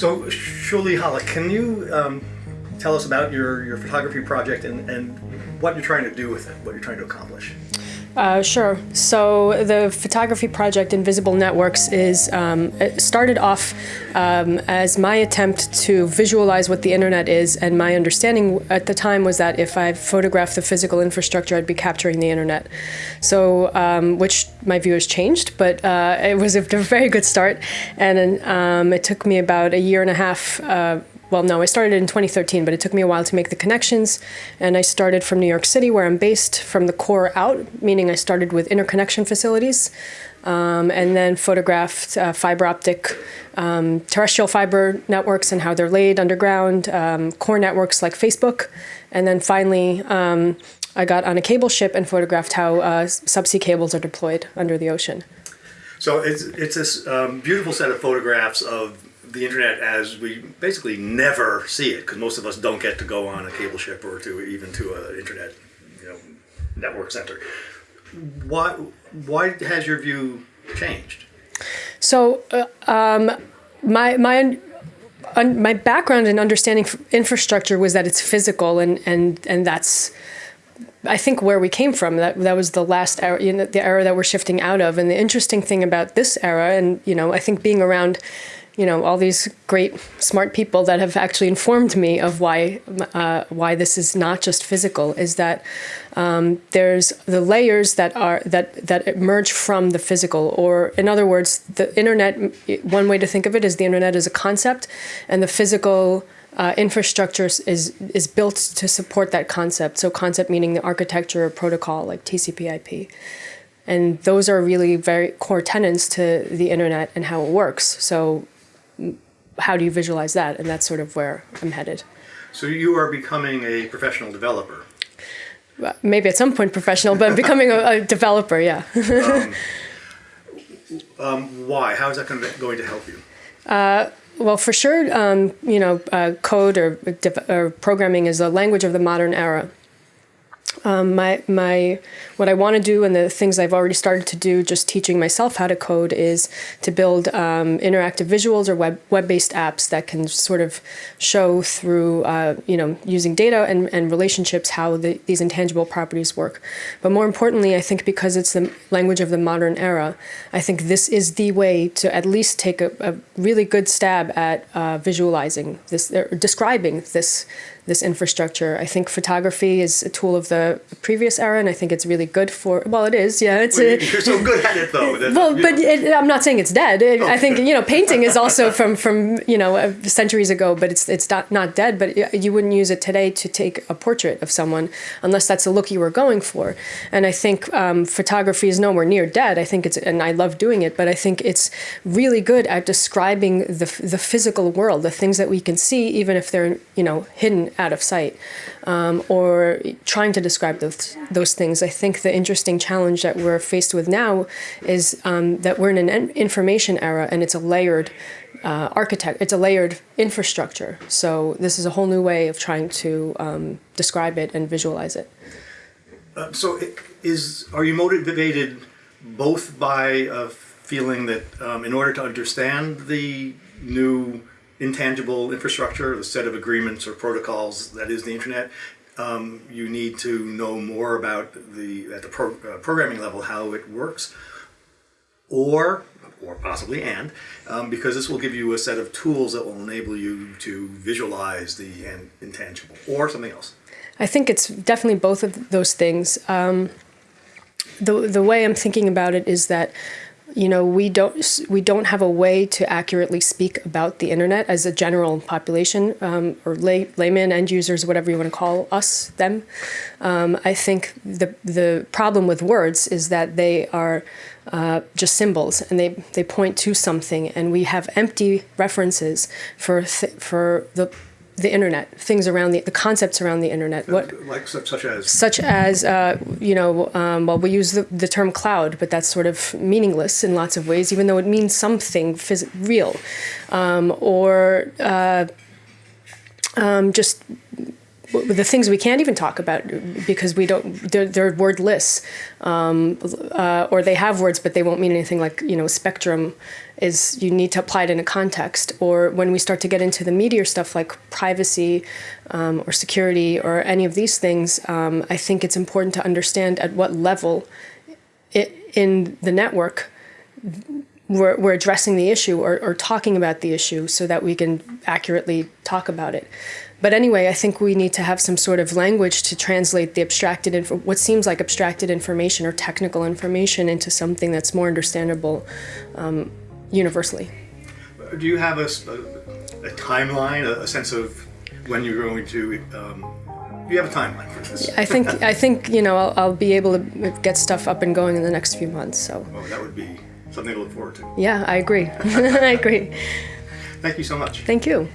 So, Shuli Hallak, can you um, tell us about your, your photography project and, and what you're trying to do with it, what you're trying to accomplish? Uh, sure. So the photography project Invisible Networks is um, started off um, as my attempt to visualize what the internet is, and my understanding at the time was that if I photographed the physical infrastructure, I'd be capturing the internet. So, um, which my view has changed, but uh, it was a very good start, and um, it took me about a year and a half. Uh, well, no, I started in 2013, but it took me a while to make the connections. And I started from New York City, where I'm based, from the core out, meaning I started with interconnection facilities, um, and then photographed uh, fiber optic um, terrestrial fiber networks and how they're laid underground, um, core networks like Facebook. And then finally, um, I got on a cable ship and photographed how uh, subsea cables are deployed under the ocean. So it's, it's this um, beautiful set of photographs of the internet as we basically never see it because most of us don't get to go on a cable ship or to even to an internet you know network center. Why why has your view changed? So uh, um, my my my background in understanding infrastructure was that it's physical and and and that's I think where we came from that that was the last era you know, the era that we're shifting out of. And the interesting thing about this era and you know I think being around you know all these great smart people that have actually informed me of why uh, why this is not just physical is that um, there's the layers that are that that emerge from the physical. Or in other words the internet one way to think of it is the internet is a concept and the physical uh, infrastructure is is built to support that concept so concept meaning the architecture or protocol like TCP/IP and those are really very core tenets to the internet and how it works so how do you visualize that? And that's sort of where I'm headed. So you are becoming a professional developer. Maybe at some point professional, but I'm becoming a, a, developer, yeah. um, um, why? How is that going to, going to help you? Uh, well, for sure, um, you know, uh, code or, or programming is a language of the modern era. Um, my my what I want to do and the things I've already started to do, just teaching myself how to code, is to build um, interactive visuals or web web based apps that can sort of show through uh, you know using data and, and relationships how the, these intangible properties work. But more importantly, I think because it's the language of the modern era, I think this is the way to at least take a, a really good stab at uh, visualizing this, or describing this this infrastructure. I think photography is a tool of the previous era, and I think it's really good for. Well, it is, yeah. It's well, a, you're so good at it, though. That, well, but it, I'm not saying it's dead. It, I think you know, painting is also from from you know uh, centuries ago, but it's it's not not dead. But you wouldn't use it today to take a portrait of someone unless that's the look you were going for. And I think um, photography is nowhere near dead. I think it's, and I love doing it, but I think it's really good at describing the the physical world, the things that we can see, even if they're you know hidden out of sight, um, or trying to describe those, those things. I think the interesting challenge that we're faced with now is um, that we're in an information era and it's a layered uh, architect, it's a layered infrastructure. So this is a whole new way of trying to um, describe it and visualize it. Uh, so is are you motivated both by a feeling that um, in order to understand the new intangible infrastructure, the set of agreements or protocols that is the internet, um, you need to know more about the at the pro, uh, programming level how it works, or or possibly and um, because this will give you a set of tools that will enable you to visualize the intangible or something else. I think it's definitely both of those things. Um, the the way I'm thinking about it is that you know we don't we don't have a way to accurately speak about the internet as a general population um, or lay, layman end users whatever you want to call us them. Um, I think the the problem with words is that they are uh, just symbols and they they point to something and we have empty references for for the the internet, things around the, the concepts around the internet. What like such as such as uh, you know, um, well, we use the, the term cloud, but that's sort of meaningless in lots of ways, even though it means something phys- real, um, or uh, um, just the things we can't even talk about because we don't they're, they're wordless um, uh, or they have words but they won't mean anything like you know spectrum is you need to apply it in a context or when we start to get into the meteor stuff like privacy um, or security or any of these things um, i think it's important to understand at what level it, in the network we're, we're addressing the issue or, or talking about the issue so that we can accurately talk about it. But anyway, I think we need to have some sort of language to translate the abstracted, inf- what seems like abstracted information or technical information into something that's more understandable um, universally. Do you have a timeline, a, a sense of when you're going to? Um, do you have a timeline for this? I think I think you know I'll, I'll be able to get stuff up and going in the next few months. So Oh, that would be something to look forward to. yeah, I agree. I agree. Thank you so much. Thank you.